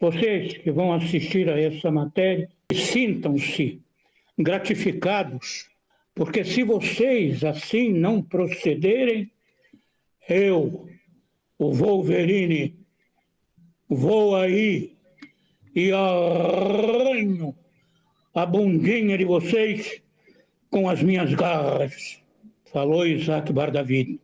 Vocês que vão assistir a essa matéria, sintam-se gratificados, porque se vocês assim não procederem, eu, o Wolverine, vou aí e arranho a bundinha de vocês com as minhas garras. Falou Isaac Bardavid.